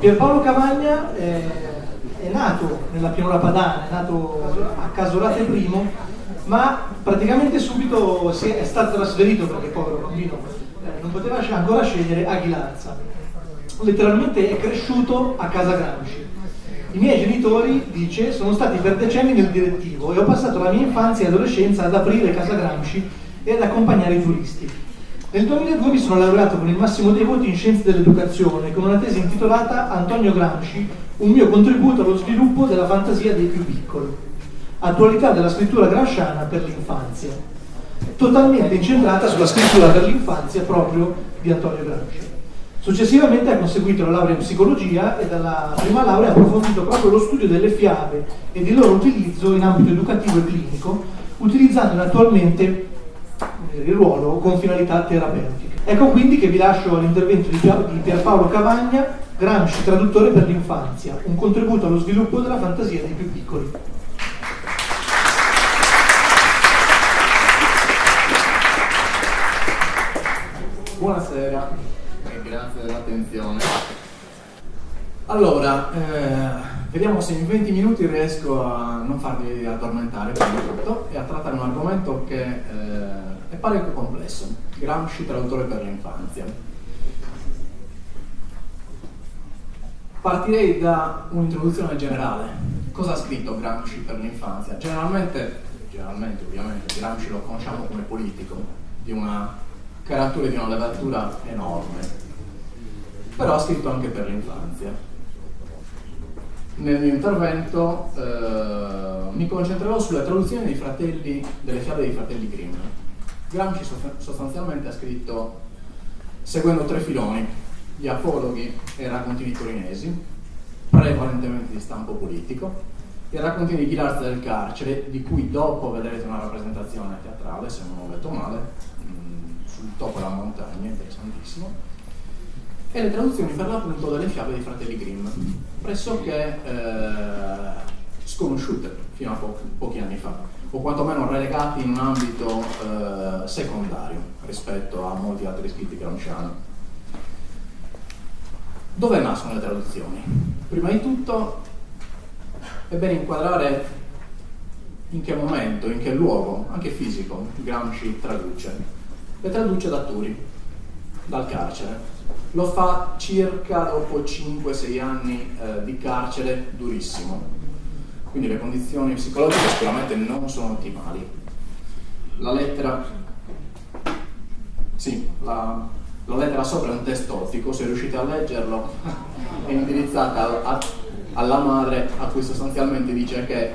Pierpaolo Cavagna eh, è nato nella pianura padana, è nato a Casolate I, ma praticamente subito è, stato trasferito, perché povero bambino eh, non poteva ancora scegliere, a Ghilarza. Letteralmente è cresciuto a casa Gramsci. I miei genitori, dice, sono stati per decenni nel direttivo e ho passato la mia infanzia e adolescenza ad aprire casa Gramsci e ad accompagnare i turisti. Nel 2002 mi sono laureato con il massimo dei voti in scienze dell'educazione con una tesi intitolata Antonio Gramsci, un mio contributo allo sviluppo della fantasia dei più piccoli. Attualità della scrittura gramsciana per l'infanzia. Totalmente incentrata sulla scrittura per l'infanzia proprio di Antonio Gramsci. Successivamente ha conseguito la laurea in psicologia e dalla prima laurea ha approfondito proprio lo studio delle fiabe e il loro utilizzo in ambito educativo e clinico, utilizzandone attualmente il ruolo con finalità terapeutiche. Ecco quindi che vi lascio all'intervento di Pierpaolo Cavagna, Gramsci traduttore per l'infanzia, un contributo allo sviluppo della fantasia dei più piccoli. Buonasera e grazie dell'attenzione. Allora, eh, Vediamo se in 20 minuti riesco a non farvi addormentare prima di tutto e a trattare un argomento che eh, è parecchio complesso. Gramsci, traduttore per l'infanzia. Partirei da un'introduzione generale. Cosa ha scritto Gramsci per l'infanzia? Generalmente, generalmente ovviamente, Gramsci lo conosciamo come politico, di una caratura e di una levatura enorme, però ha scritto anche per l'infanzia nel mio intervento eh, mi concentrerò sulla traduzione delle fiabe dei fratelli Grimm. Gramsci sostanzialmente ha scritto seguendo tre filoni, gli apologhi e i raccontini torinesi, prevalentemente di stampo politico, i raccontini di Ghilarza del carcere, di cui dopo vedrete una rappresentazione teatrale, se non ho detto male, mm, sul topo della montagna, interessantissimo, e le traduzioni per l'appunto delle fiabe dei fratelli Grimm, pressoché eh, sconosciute fino a po pochi anni fa, o quantomeno relegati in un ambito eh, secondario rispetto a molti altri scritti gramsciani. Dove nascono le traduzioni? Prima di tutto è bene inquadrare in che momento, in che luogo, anche fisico, Gramsci traduce. Le traduce da Turi, dal carcere, lo fa circa dopo 5-6 anni eh, di carcere durissimo. Quindi le condizioni psicologiche sicuramente non sono ottimali. La lettera, sì, la, la lettera sopra è un testo ottico, se riuscite a leggerlo, è indirizzata a, a, alla madre a cui sostanzialmente dice che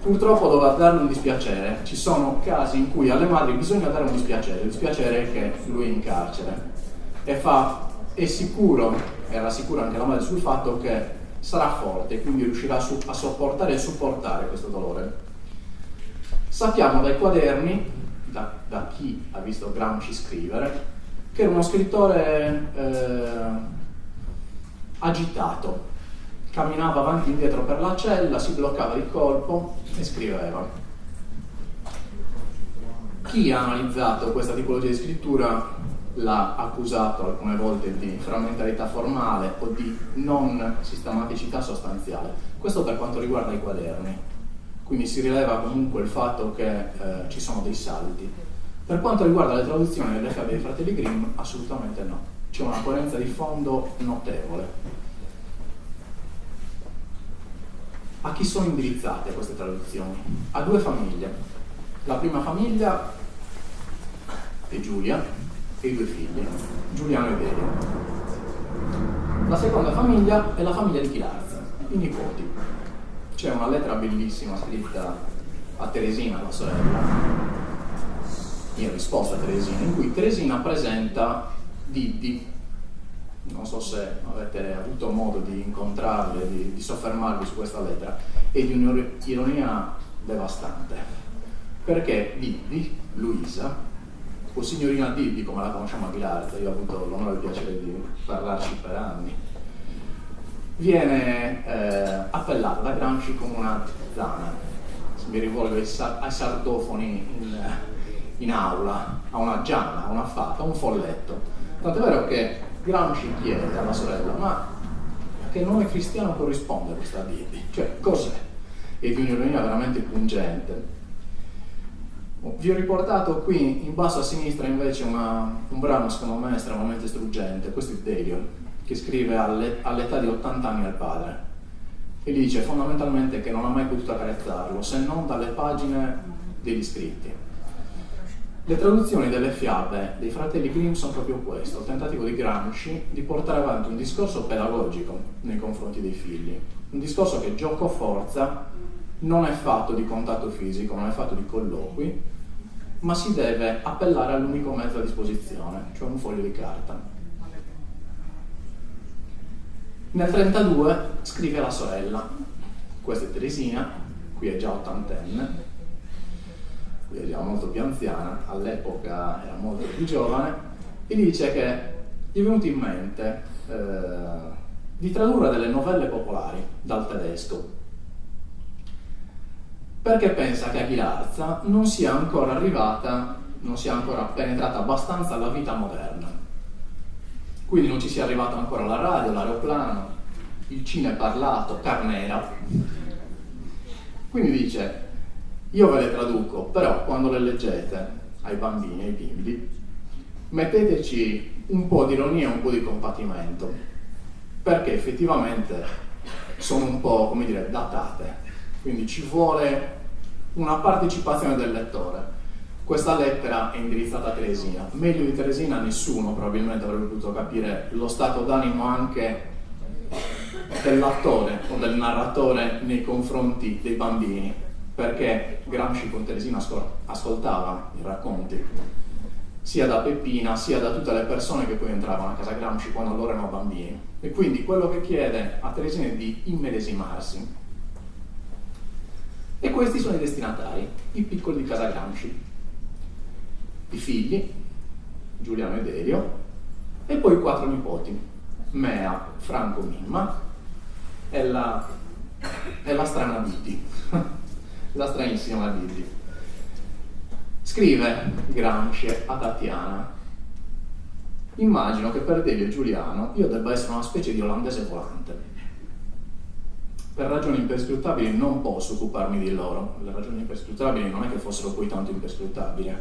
purtroppo dovrà darle un dispiacere. Ci sono casi in cui alle madri bisogna dare un dispiacere, il dispiacere è che lui è in carcere e fa è sicuro, e rassicura anche la madre sul fatto che sarà forte, quindi riuscirà a sopportare e supportare questo dolore. Sappiamo dai quaderni, da, da chi ha visto Gramsci scrivere, che era uno scrittore eh, agitato, camminava avanti e indietro per la cella, si bloccava di colpo e scriveva. Chi ha analizzato questa tipologia di scrittura l'ha accusato alcune volte di frammentarietà formale o di non sistematicità sostanziale. Questo per quanto riguarda i quaderni. Quindi si rileva comunque il fatto che eh, ci sono dei salti. Per quanto riguarda le traduzioni delle fiabe dei fratelli Grimm, assolutamente no. C'è una coerenza di fondo notevole. A chi sono indirizzate queste traduzioni? A due famiglie. La prima famiglia è Giulia, e due figli, Giuliano e Delia. La seconda famiglia è la famiglia di Chilarza, i nipoti. C'è una lettera bellissima scritta a Teresina, la sorella, in risposta a Teresina, in cui Teresina presenta Diddi, non so se avete avuto modo di incontrarli, di, di soffermarvi su questa lettera, è di un'ironia devastante, perché Diddi, Luisa, o signorina Diddi, come la conosciamo a Ghilarza, io ho avuto l'onore e il piacere di parlarci per anni, viene eh, appellata da Gramsci come una zana. Mi rivolgo ai, ai sardofoni in, in, aula, a una giana, a una fata, a un folletto. Tant'è vero che Gramsci chiede alla sorella, ma che non è cristiano corrisponde a questa Bibbia. Cioè, cos'è? E di un'ironia veramente pungente. Vi ho riportato qui in basso a sinistra invece una, un brano secondo me estremamente struggente, questo è Delio, che scrive all'età di 80 anni al padre. E dice fondamentalmente che non ha mai potuto accarezzarlo se non dalle pagine degli scritti. Le traduzioni delle fiabe dei fratelli Grimm sono proprio questo, il tentativo di Gramsci di portare avanti un discorso pedagogico nei confronti dei figli, un discorso che gioco forza non è fatto di contatto fisico, non è fatto di colloqui, ma si deve appellare all'unico mezzo a disposizione, cioè un foglio di carta. Nel 1932 scrive alla sorella, questa è Teresina, qui è già ottantenne, qui è già molto più anziana, all'epoca era molto più giovane, e dice che gli è venuto in mente eh, di tradurre delle novelle popolari dal tedesco perché pensa che Aguilarza non sia ancora arrivata, non sia ancora penetrata abbastanza alla vita moderna. Quindi non ci sia arrivata ancora la radio, l'aeroplano, il cinema parlato, Carnera. Quindi dice, io ve le traduco, però quando le leggete ai bambini, ai bimbi, metteteci un po' di ironia e un po' di compatimento, perché effettivamente sono un po', come dire, datate quindi ci vuole una partecipazione del lettore. Questa lettera è indirizzata a Teresina. Meglio di Teresina nessuno probabilmente avrebbe potuto capire lo stato d'animo anche dell'attore o del narratore nei confronti dei bambini, perché Gramsci con Teresina ascoltava i racconti, sia da Peppina sia da tutte le persone che poi entravano a casa Gramsci quando loro erano bambini. E quindi quello che chiede a Teresina è di immedesimarsi, e questi sono i destinatari, i piccoli di Casa Gramsci, i figli, Giuliano e Delio, e poi i quattro nipoti, Mea, Franco, Mimma e la, e la strana Didi, la stranissima Didi. Scrive Gramsci a Tatiana, immagino che per Delio e Giuliano io debba essere una specie di olandese volante per ragioni imperscrutabili non posso occuparmi di loro. Le ragioni imperscrutabili non è che fossero poi tanto imperscrutabili.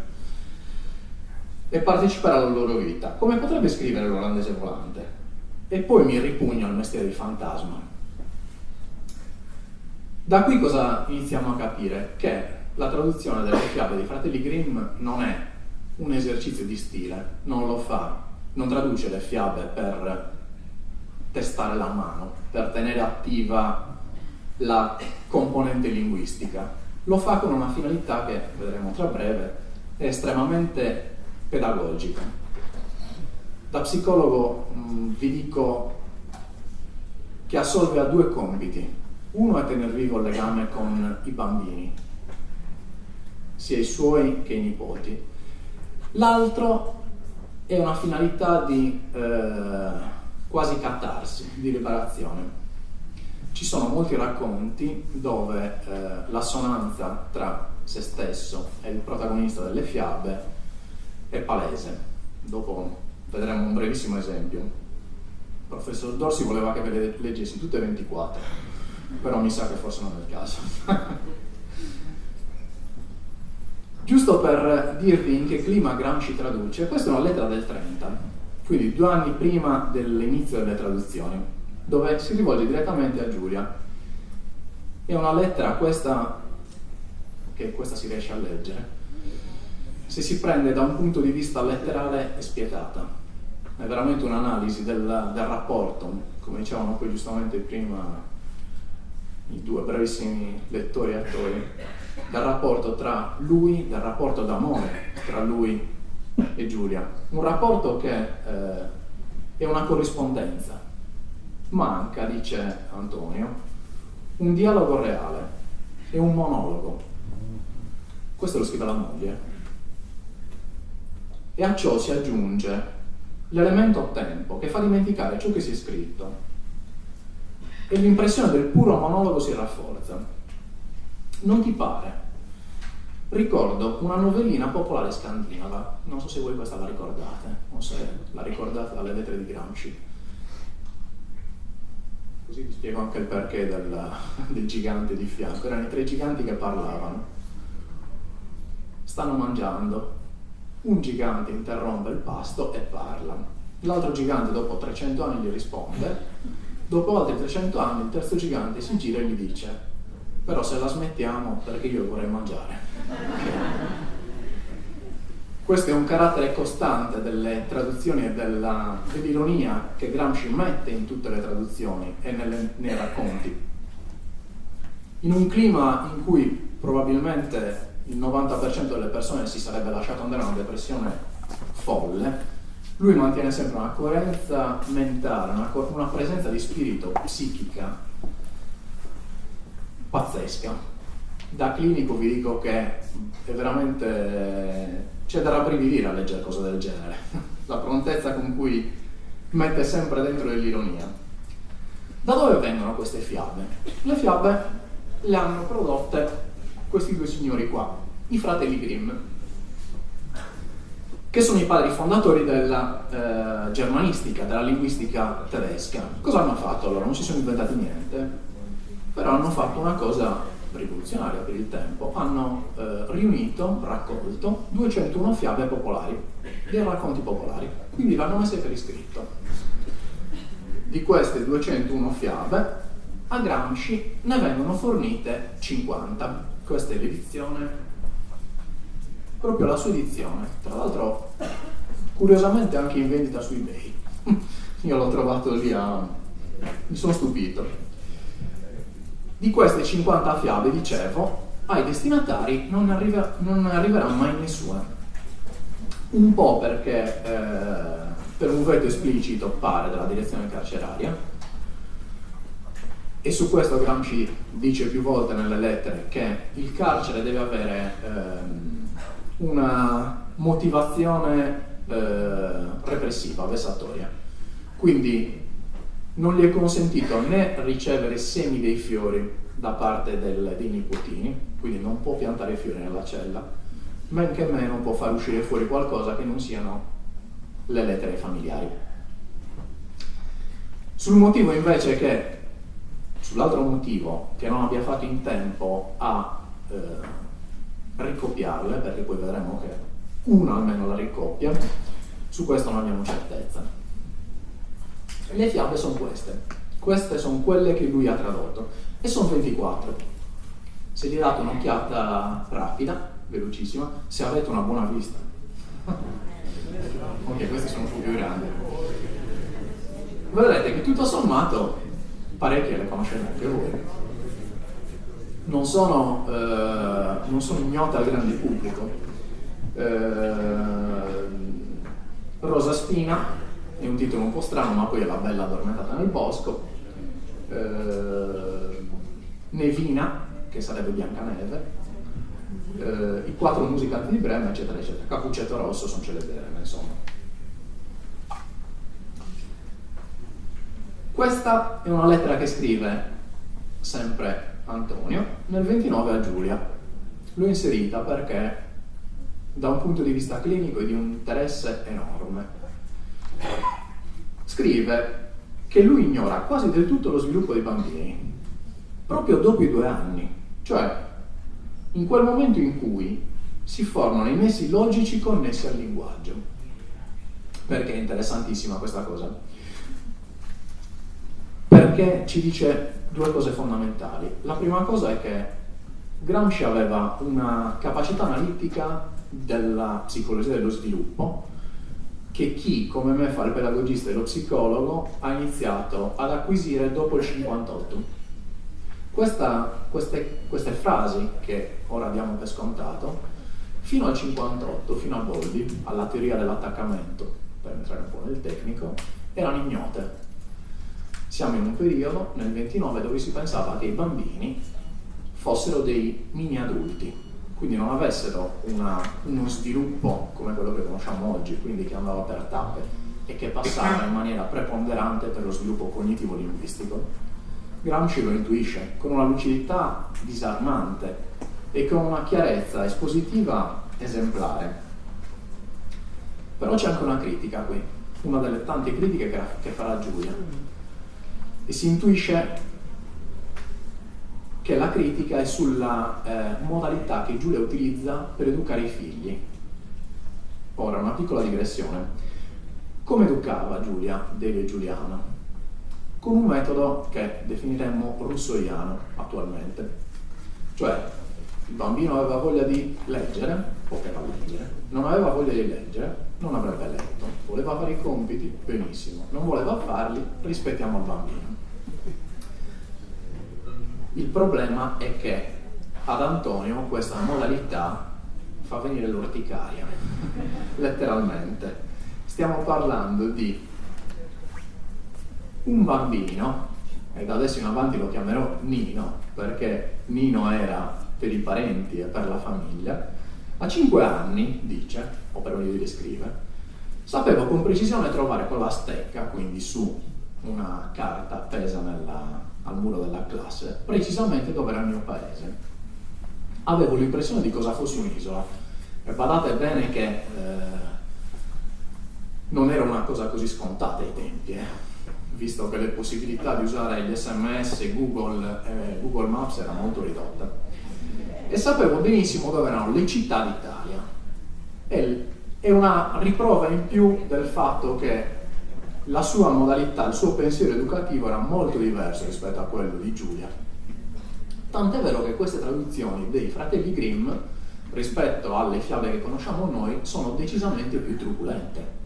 E partecipare alla loro vita. Come potrebbe scrivere l'olandese volante? E poi mi ripugno al mestiere di fantasma. Da qui cosa iniziamo a capire? Che la traduzione delle fiabe dei fratelli Grimm non è un esercizio di stile, non lo fa, non traduce le fiabe per testare la mano, per tenere attiva la componente linguistica. Lo fa con una finalità che vedremo tra breve, è estremamente pedagogica. Da psicologo mh, mm, vi dico che assolve a due compiti. Uno è tenere vivo il legame con i bambini, sia i suoi che i nipoti. L'altro è una finalità di eh, quasi catarsi, di liberazione ci sono molti racconti dove eh, l'assonanza tra se stesso e il protagonista delle fiabe è palese. Dopo vedremo un brevissimo esempio. Il professor Dorsi voleva che ve le leggessi tutte e 24, però mi sa che forse non è il caso. Giusto per dirvi in che clima Gramsci traduce, questa è una lettera del 30, quindi due anni prima dell'inizio delle traduzioni dove si rivolge direttamente a Giulia. È una lettera questa, che questa si riesce a leggere, se si prende da un punto di vista letterale è spietata. È veramente un'analisi del, del rapporto, come dicevano poi giustamente prima i due bravissimi lettori e attori, del rapporto tra lui, del rapporto d'amore tra lui e Giulia. Un rapporto che eh, è una corrispondenza, manca, dice Antonio, un dialogo reale e un monologo. Questo lo scrive la moglie. E a ciò si aggiunge l'elemento tempo che fa dimenticare ciò che si è scritto e l'impressione del puro monologo si rafforza. Non ti pare? Ricordo una novellina popolare scandinava, non so se voi questa la ricordate, o se la ricordate dalle lettere di Gramsci così vi spiego anche il perché del, del gigante di fianco. Erano i tre giganti che parlavano. Stanno mangiando. Un gigante interrompe il pasto e parla. L'altro gigante dopo 300 anni gli risponde. Dopo altri 300 anni il terzo gigante si gira e gli dice però se la smettiamo perché io vorrei mangiare. Questo è un carattere costante delle traduzioni e dell'ironia che Gramsci mette in tutte le traduzioni e nelle, nei racconti. In un clima in cui probabilmente il 90% delle persone si sarebbe lasciato andare a una depressione folle, lui mantiene sempre una coerenza mentale, una, una presenza di spirito psichica pazzesca. Da clinico vi dico che è veramente c'è da rabbrividire a leggere cose del genere, la prontezza con cui mette sempre dentro dell'ironia. Da dove vengono queste fiabe? Le fiabe le hanno prodotte questi due signori qua, i fratelli Grimm, che sono i padri fondatori della eh, germanistica, della linguistica tedesca. Cosa hanno fatto loro? Non si sono inventati niente, però hanno fatto una cosa rivoluzionaria per il tempo, hanno eh, riunito, raccolto 201 fiabe popolari, dei racconti popolari, quindi l'hanno messe per iscritto. Di queste 201 fiabe, a Gramsci ne vengono fornite 50. Questa è l'edizione, proprio la sua edizione, tra l'altro curiosamente anche in vendita su eBay. Io l'ho trovato lì a... mi sono stupito di queste 50 fiabe, dicevo, ai destinatari non, arriva, non arriverà mai nessuna. Un po' perché eh, per un veto esplicito pare della direzione carceraria, e su questo Gramsci dice più volte nelle lettere che il carcere deve avere ehm, una motivazione eh, repressiva, vessatoria. Quindi non gli è consentito né ricevere semi dei fiori da parte del, dei nipotini, quindi non può piantare fiori nella cella, men che meno può far uscire fuori qualcosa che non siano le lettere familiari. Sul motivo invece che, sull'altro motivo, che non abbia fatto in tempo a eh, ricopiarle, perché poi vedremo che uno almeno la ricoppia, su questo non abbiamo certezza. Le fiabe sono queste. Queste sono quelle che lui ha tradotto e sono 24. Se gli date un'occhiata rapida, velocissima, se avete una buona vista. ok, questi sono più grandi. Vedrete che tutto sommato parecchie le conoscete anche voi. Non sono, eh, non sono ignote al grande pubblico. Eh, Rosa Spina è un titolo un po' strano, ma poi è la bella addormentata nel bosco. Eh, Nevina, che sarebbe Biancaneve, eh, i quattro musicanti di Brema, eccetera, eccetera. Capuccetto Rosso sono celebereme, insomma. Questa è una lettera che scrive sempre Antonio nel 29 a Giulia. L'ho inserita perché da un punto di vista clinico è di un interesse enorme scrive che lui ignora quasi del tutto lo sviluppo dei bambini, proprio dopo i due anni, cioè in quel momento in cui si formano i nessi logici connessi al linguaggio. Perché è interessantissima questa cosa? Perché ci dice due cose fondamentali. La prima cosa è che Gramsci aveva una capacità analitica della psicologia dello sviluppo che chi come me fa il pedagogista e lo psicologo ha iniziato ad acquisire dopo il 58. Questa, queste, queste frasi che ora diamo per scontato, fino al 58, fino a Boldi, alla teoria dell'attaccamento, per entrare un po' nel tecnico, erano ignote. Siamo in un periodo, nel 29, dove si pensava che i bambini fossero dei mini adulti, quindi non avessero una, uno sviluppo come quello che conosciamo oggi, quindi che andava per tappe e che passava in maniera preponderante per lo sviluppo cognitivo-linguistico. Gramsci lo intuisce con una lucidità disarmante e con una chiarezza espositiva esemplare. Però c'è anche una critica qui, una delle tante critiche che, farà Giulia. e si intuisce che la critica è sulla eh, modalità che Giulia utilizza per educare i figli. Ora, una piccola digressione. Come educava Giulia, e Giuliana? Con un metodo che definiremmo russoiano attualmente. Cioè, il bambino aveva voglia di leggere, poteva leggere, non aveva voglia di leggere, non avrebbe letto, voleva fare i compiti, benissimo, non voleva farli, rispettiamo il bambino. Il problema è che ad Antonio questa modalità fa venire l'orticaria, letteralmente. Stiamo parlando di un bambino, e da adesso in avanti lo chiamerò Nino, perché Nino era per i parenti e per la famiglia, a 5 anni, dice, o per meglio dire scrive, sapevo con precisione trovare con la stecca, quindi su una carta appesa nella, al muro della classe, precisamente dove era il mio paese. Avevo l'impressione di cosa fosse un'isola. E badate bene che eh, non era una cosa così scontata ai tempi, eh, visto che le possibilità di usare gli sms, Google, eh, Google Maps erano molto ridotte e sapevo benissimo dove erano le città d'Italia. È una riprova in più del fatto che la sua modalità, il suo pensiero educativo era molto diverso rispetto a quello di Giulia. Tant'è vero che queste traduzioni dei fratelli Grimm rispetto alle fiabe che conosciamo noi sono decisamente più truculente.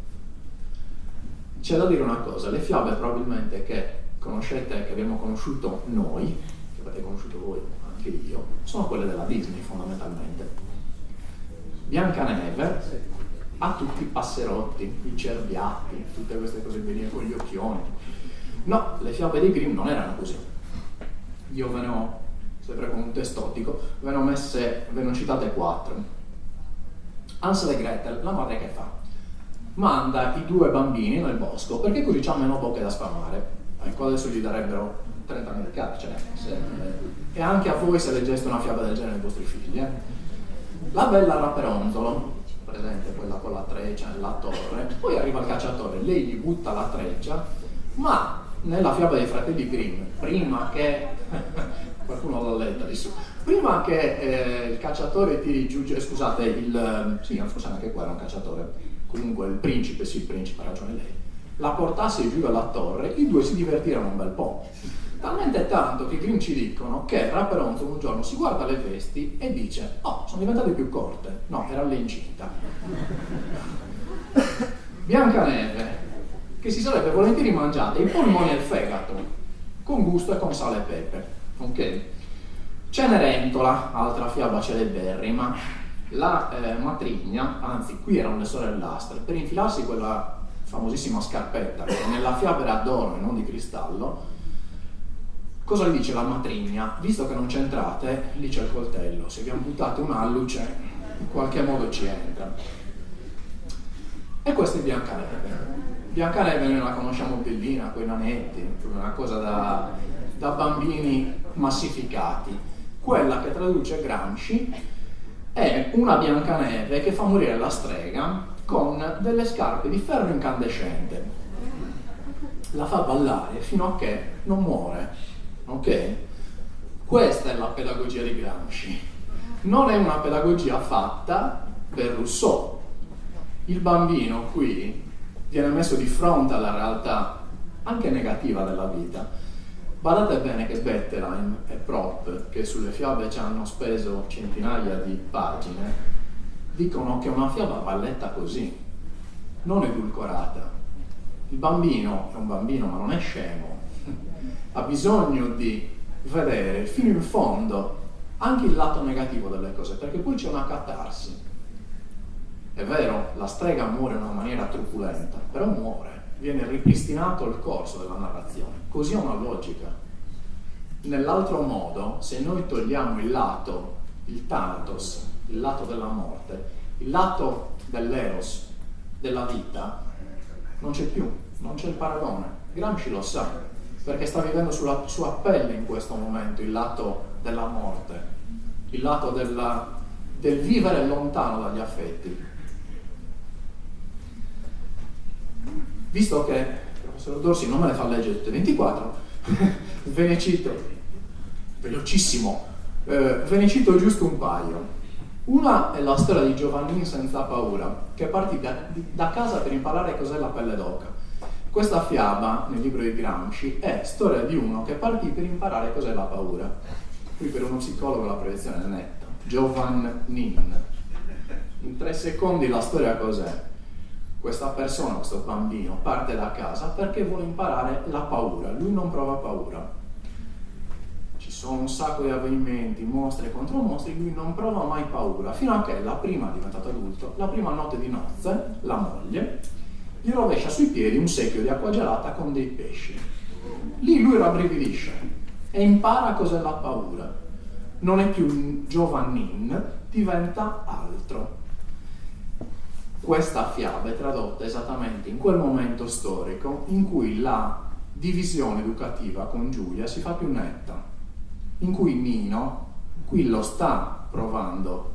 C'è da dire una cosa, le fiabe probabilmente che conoscete, che abbiamo conosciuto noi, che avete conosciuto voi, anche io, sono quelle della Disney fondamentalmente. Biancaneve ha tutti i passerotti, i cerbiatti, tutte queste cose benine con gli occhioni. No, le fiabe di Grimm non erano così. Io ve ne ho, sempre con un testottico, ve ne ho messe, ve ne ho citate quattro. Hansel e Gretel, la madre che fa? Manda i due bambini nel bosco perché così c'ha meno bocche da sfamare. Ecco, adesso gli darebbero 30 anni di carcere. Se, e anche a voi se leggeste una fiaba del genere ai vostri figli. Eh. La bella Raperonzolo, presente quella con la treccia nella torre, poi arriva il cacciatore, lei gli butta la treccia, ma nella fiaba dei fratelli Grimm, prima che qualcuno l'ha letta su, prima che eh, il cacciatore tiri giù, cioè, scusate, il, sì, forse anche qua era un cacciatore, comunque il principe, sì, il principe, ha ragione lei, la portasse giù dalla torre, i due si divertirono un bel po'. Talmente tanto che i Grimm ci dicono che Raperonzo un giorno si guarda le vesti e dice oh, sono diventate più corte. No, era l'incinta. Biancaneve, che si sarebbe volentieri mangiata i polmoni e il fegato, con gusto e con sale e pepe. Ok? Cenerentola, altra fiaba celeberrima, la eh, matrigna, anzi qui erano le sorellastre, per infilarsi quella famosissima scarpetta che nella fiaba era d'oro e non di cristallo, Cosa gli dice la matrigna? Visto che non c'entrate, lì c'è il coltello, se abbiamo buttato un'alluce, in qualche modo ci entra. E questa è Biancaneve. Biancaneve noi la conosciamo bellina, con i nanetti, una cosa da, da bambini massificati. Quella che traduce Gramsci è una Biancaneve che fa morire la strega con delle scarpe di ferro incandescente. La fa ballare fino a che non muore Ok? Questa è la pedagogia di Gramsci. Non è una pedagogia fatta per Rousseau. Il bambino qui viene messo di fronte alla realtà anche negativa della vita. Badate bene che Bettelheim e Prop, che sulle fiabe ci hanno speso centinaia di pagine, dicono che una fiaba va letta così, non edulcorata. Il bambino è un bambino ma non è scemo, ha bisogno di vedere fino in fondo anche il lato negativo delle cose, perché poi c'è una catarsi. È vero, la strega muore in una maniera truculenta, però muore, viene ripristinato il corso della narrazione. Così è una logica. Nell'altro modo, se noi togliamo il lato, il Thanatos, il lato della morte, il lato dell'eros, della vita, non c'è più, non c'è il paragone. Gramsci lo sa, perché sta vivendo sulla sua pelle in questo momento il lato della morte, il lato della, del vivere lontano dagli affetti. Visto che il professor Dorsi non me le fa leggere tutte 24, ve ne cito, velocissimo, eh, ve ne cito giusto un paio. Una è la storia di Giovannini senza paura, che partì da, da casa per imparare cos'è la pelle d'oca. Questa fiaba, nel libro di Gramsci, è storia di uno che partì per imparare cos'è la paura. Qui per uno psicologo la proiezione è netta. Giovannin. In tre secondi la storia cos'è? Questa persona, questo bambino, parte da casa perché vuole imparare la paura. Lui non prova paura sono un sacco di avvenimenti, mostri contro mostri, lui non prova mai paura, fino a che la prima, diventato adulto, la prima notte di nozze, la moglie, gli rovescia sui piedi un secchio di acqua gelata con dei pesci. Lì lui rabbrividisce e impara cos'è la paura. Non è più Giovannin, diventa altro. Questa fiaba è tradotta esattamente in quel momento storico in cui la divisione educativa con Giulia si fa più netta in cui Nino qui lo sta provando,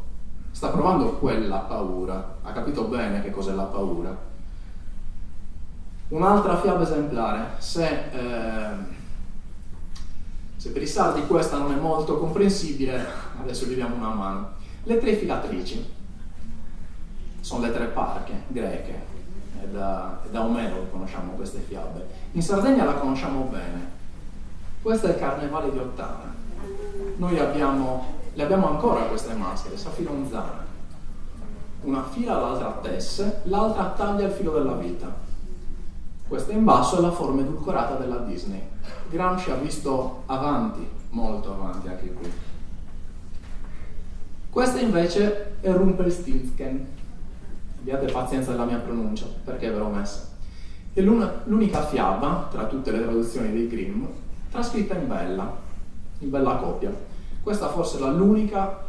sta provando quella paura, ha capito bene che cos'è la paura. Un'altra fiaba esemplare, se, eh, se per i sardi questa non è molto comprensibile, adesso gli diamo una mano. Le tre filatrici sono le tre parche greche, è da, è da Omero che conosciamo queste fiabe. In Sardegna la conosciamo bene. Questo è il carnevale di Ottana noi abbiamo, le abbiamo ancora queste maschere, saffironzane. Una fila, l'altra tesse, l'altra taglia il filo della vita. Questa in basso è la forma edulcorata della Disney. Gramsci ha visto avanti, molto avanti anche qui. Questa invece è Rumpelstiltskin. Abbiate pazienza della mia pronuncia, perché ve l'ho messa. È l'unica fiaba, tra tutte le traduzioni dei Grimm, trascritta in bella, in bella coppia. Questa forse è l'unica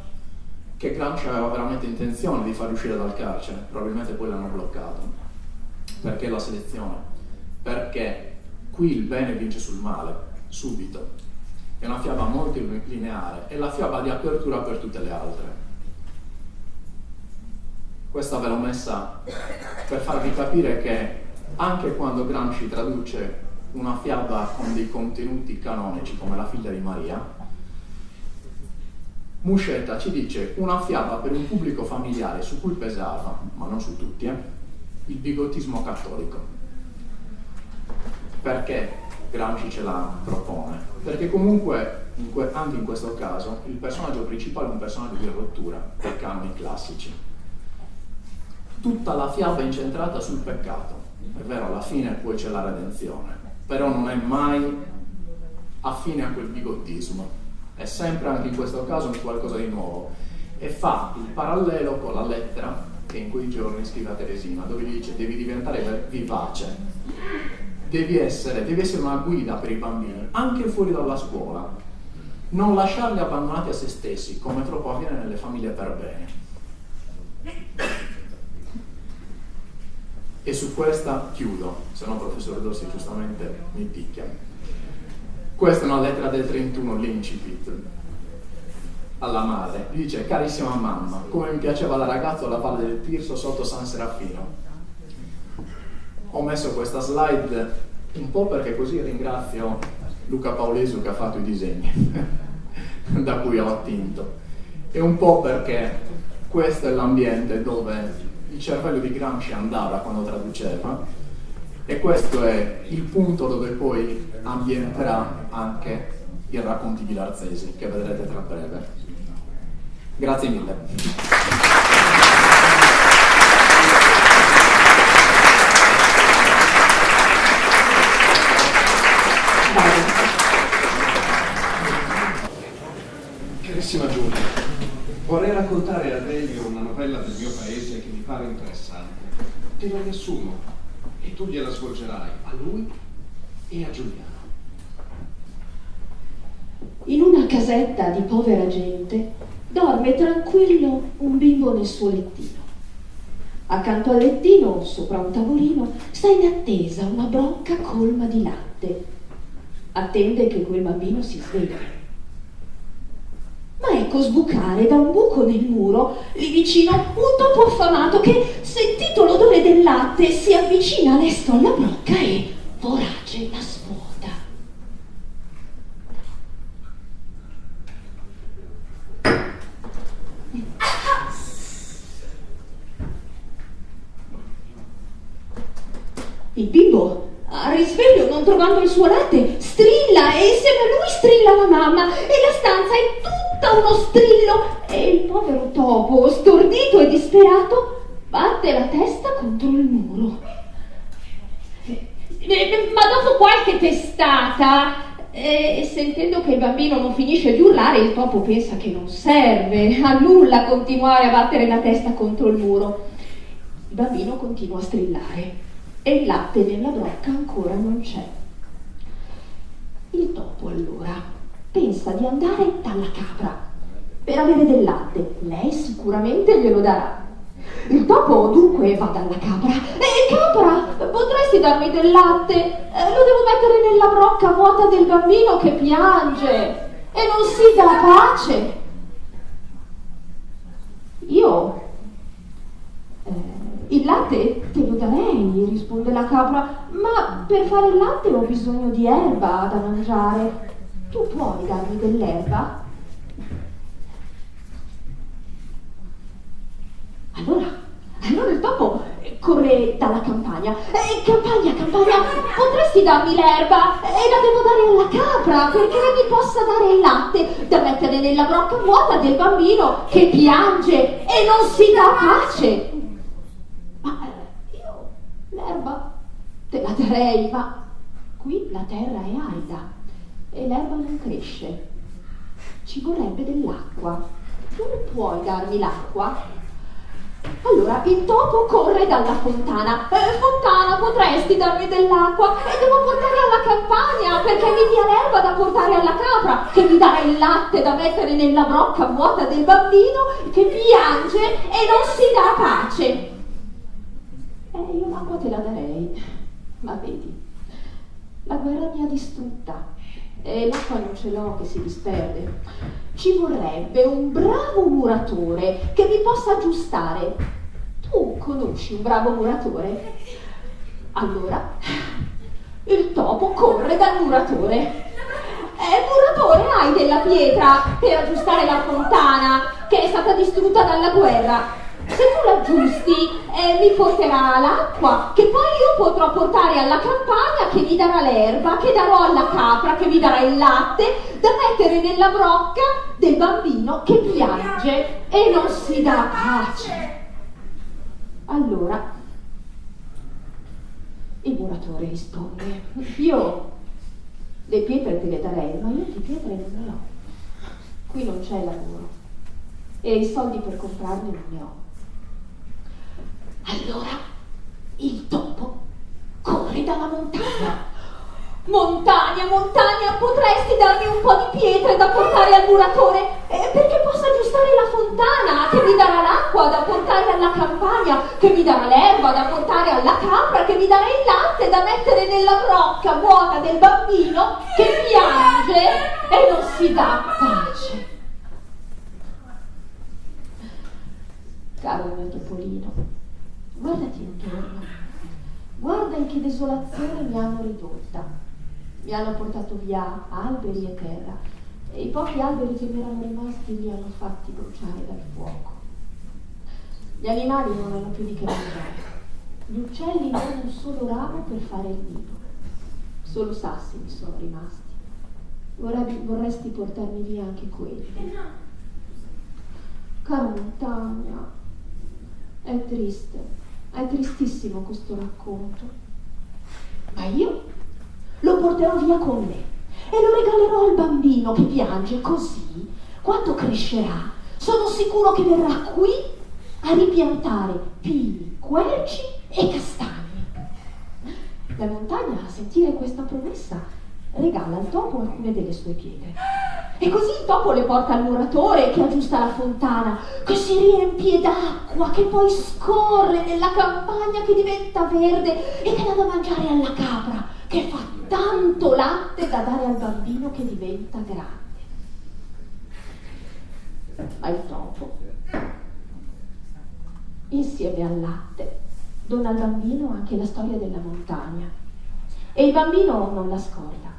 che Gramsci aveva veramente intenzione di far uscire dal carcere, probabilmente poi l'hanno bloccato. Perché la selezione? Perché qui il bene vince sul male, subito. È una fiaba molto lineare, è la fiaba di apertura per tutte le altre. Questa ve l'ho messa per farvi capire che anche quando Gramsci traduce una fiaba con dei contenuti canonici come la figlia di Maria, Muscetta ci dice una fiaba per un pubblico familiare su cui pesava, ma non su tutti, eh, il bigottismo cattolico. Perché Gramsci ce la propone? Perché comunque in anche in questo caso il personaggio principale è un personaggio di rottura dei canoni classici. Tutta la fiaba è incentrata sul peccato, è vero, alla fine poi c'è la redenzione, però non è mai affine a quel bigottismo, è sempre anche in questo caso un qualcosa di nuovo e fa il parallelo con la lettera che in quei giorni scrive a Teresina, dove gli dice devi diventare vivace, devi essere, devi essere una guida per i bambini, anche fuori dalla scuola, non lasciarli abbandonati a se stessi, come troppo avviene nelle famiglie per bene. E su questa chiudo, se no il professor Dossi giustamente mi picchia. Questa è una lettera del 31, l'incipit, alla madre. Dice, carissima mamma, come mi piaceva la ragazza alla Valle del Tirso sotto San Serafino. Ho messo questa slide un po' perché così ringrazio Luca Paulesu che ha fatto i disegni da cui ho attinto e un po' perché questo è l'ambiente dove il cervello di Gramsci andava quando traduceva e questo è il punto dove poi ambienterà anche i racconti di Larzesi che vedrete tra breve. Grazie mille. Carissima Giulia, vorrei raccontare a Delio una novella del mio paese che mi pare interessante. Te la riassumo e tu gliela svolgerai a lui e a Giuliano. In una casetta di povera gente dorme tranquillo un bimbo nel suo lettino. Accanto al lettino, sopra un tavolino, sta in attesa una brocca colma di latte. Attende che quel bambino si svegli ecco sbucare da un buco nel muro, lì vicino, un topo affamato che, sentito l'odore del latte, si avvicina lesto alla brocca e vorace la svuota. Il bimbo, a risveglio non trovando e insieme a lui strilla la mamma e la stanza è tutta uno strillo e il povero topo, stordito e disperato, batte la testa contro il muro. Ma dopo qualche testata, e sentendo che il bambino non finisce di urlare, il topo pensa che non serve a nulla continuare a battere la testa contro il muro. Il bambino continua a strillare e il latte nella brocca ancora non c'è. Il topo allora pensa di andare dalla capra per avere del latte. Lei sicuramente glielo darà. Il topo dunque va dalla capra. E capra, potresti darmi del latte? Eh, lo devo mettere nella brocca vuota del bambino che piange e non si dà pace. Io il latte te lo darei, risponde la capra, ma per fare il latte ho bisogno di erba da mangiare. Tu puoi darmi dell'erba? Allora, allora il topo corre dalla campagna. Eh, campagna, campagna, potresti darmi l'erba? E la devo dare alla capra perché mi possa dare il latte da mettere nella brocca vuota del bambino che piange e non si dà pace. L'erba te la darei, ma qui la terra è arida e l'erba non cresce. Ci vorrebbe dell'acqua. Tu puoi darmi l'acqua? Allora il topo corre dalla fontana. Eh, fontana, potresti darmi dell'acqua? E devo portare alla campagna perché mi dia l'erba da portare alla capra, che mi darà il latte da mettere nella brocca vuota del bambino che piange e non si dà pace. Eh, io l'acqua te la darei, ma vedi, la guerra mi ha distrutta e l'acqua non ce l'ho che si disperde. Ci vorrebbe un bravo muratore che mi possa aggiustare. Tu conosci un bravo muratore? Allora, il topo corre dal muratore. Eh, muratore, hai della pietra per aggiustare la fontana che è stata distrutta dalla guerra se tu l'aggiusti eh, mi porterà l'acqua che poi io potrò portare alla campagna che mi darà l'erba, che darò alla capra, che mi darà il latte da mettere nella brocca del bambino che piange e non si dà pace. Allora, il muratore risponde, io le pietre te le darei, ma io di pietre non ne ho. Qui non c'è lavoro e i soldi per comprarne non ne ho. Allora il topo corre dalla montagna. Montagna, montagna, potresti darmi un po' di pietre da portare al muratore eh, perché possa aggiustare la fontana, che mi darà l'acqua da portare alla campagna, che mi darà l'erba da portare alla capra, che mi darà il latte da mettere nella brocca vuota del bambino che piange e non si dà pace. Caro mio topolino, Guardati intorno, guarda in che desolazione mi hanno ridotta. Mi hanno portato via alberi e terra e i pochi alberi che mi erano rimasti li hanno fatti bruciare dal fuoco. Gli animali non hanno più di che mangiare. Gli uccelli non hanno un solo ramo per fare il nido. Solo sassi mi sono rimasti. Vorrei, vorresti portarmi via anche quelli. Cara montagna, è triste è tristissimo questo racconto. Ma io lo porterò via con me e lo regalerò al bambino che piange così, quando crescerà, sono sicuro che verrà qui a ripiantare pini, querci e castagni. La montagna, a sentire questa promessa, regala al topo alcune delle sue pietre. E così il topo le porta al muratore che aggiusta la fontana, che si riempie d'acqua, che poi scorre nella campagna che diventa verde e che dà da mangiare alla capra, che fa tanto latte da dare al bambino che diventa grande. Ma il topo, insieme al latte, dona al bambino anche la storia della montagna. E il bambino non la scorda.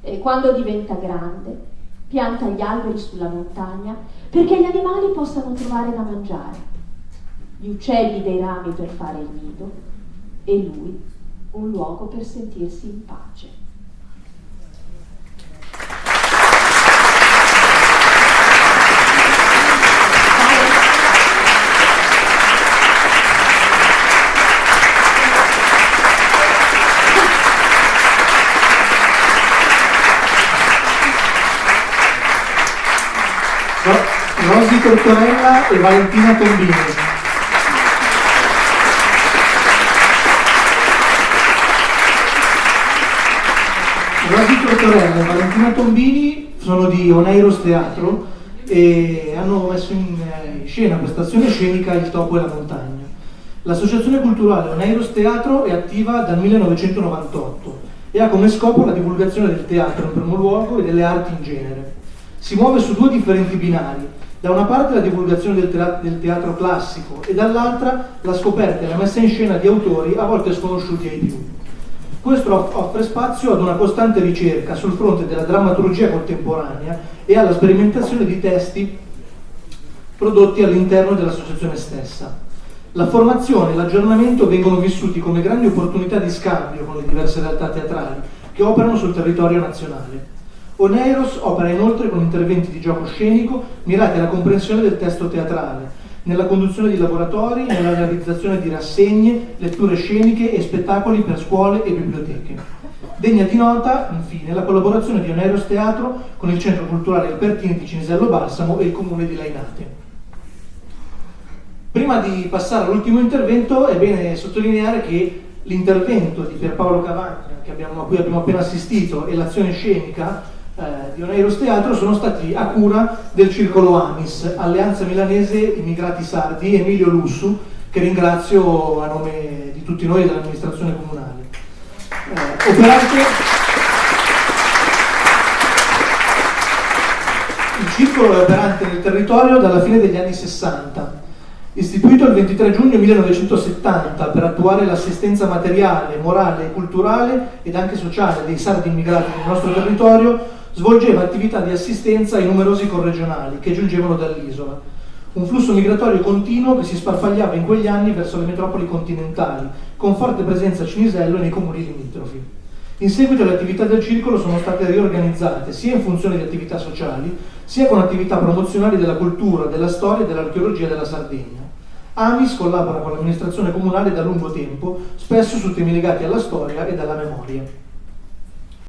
E quando diventa grande, pianta gli alberi sulla montagna perché gli animali possano trovare da mangiare, gli uccelli dei rami per fare il nido e lui un luogo per sentirsi in pace. Rosy Tortorella e Valentina Tombini. Rosy Tortorella e Valentina Tombini sono di Oneiros Teatro e hanno messo in eh, scena questa azione scenica Il topo e la montagna. L'associazione culturale Oneiros Teatro è attiva dal 1998 e ha come scopo la divulgazione del teatro in primo luogo e delle arti in genere. Si muove su due differenti binari, da una parte la divulgazione del, teatro, del teatro classico e dall'altra la scoperta e la messa in scena di autori a volte sconosciuti ai più. Questo offre spazio ad una costante ricerca sul fronte della drammaturgia contemporanea e alla sperimentazione di testi prodotti all'interno dell'associazione stessa. La formazione e l'aggiornamento vengono vissuti come grandi opportunità di scambio con le diverse realtà teatrali che operano sul territorio nazionale. Oneiros opera inoltre con interventi di gioco scenico mirati alla comprensione del testo teatrale, nella conduzione di laboratori, nella realizzazione di rassegne, letture sceniche e spettacoli per scuole e biblioteche. Degna di nota, infine, la collaborazione di Oneiros Teatro con il Centro Culturale Albertini di Cinisello Balsamo e il Comune di Lainate. Prima di passare all'ultimo intervento è bene sottolineare che l'intervento di Pierpaolo Cavagna, a cui abbiamo appena assistito, e l'azione scenica eh, di Oneiros Teatro sono stati a cura del Circolo Amis, Alleanza Milanese Immigrati Sardi, Emilio Lussu, che ringrazio a nome di tutti noi e dell'amministrazione comunale. Eh, operante... Il circolo è operante nel territorio dalla fine degli anni 60. Istituito il 23 giugno 1970 per attuare l'assistenza materiale, morale, culturale ed anche sociale dei sardi immigrati nel nostro territorio, svolgeva attività di assistenza ai numerosi corregionali che giungevano dall'isola. Un flusso migratorio continuo che si sparpagliava in quegli anni verso le metropoli continentali, con forte presenza a Cinisello e nei comuni limitrofi. In seguito le attività del circolo sono state riorganizzate sia in funzione di attività sociali, sia con attività promozionali della cultura, della storia e dell'archeologia della Sardegna. AMIS collabora con l'amministrazione comunale da lungo tempo, spesso su temi legati alla storia e alla memoria.